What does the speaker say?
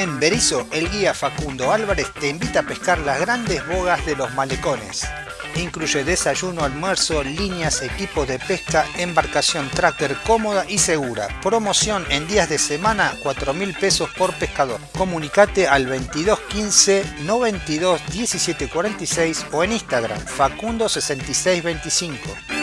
En Berizo, el guía Facundo Álvarez te invita a pescar las grandes bogas de los malecones. Incluye desayuno, almuerzo, líneas, equipos de pesca, embarcación tracker cómoda y segura. Promoción en días de semana, 4 mil pesos por pescador. Comunicate al 2215 92 1746 o en Instagram facundo 6625.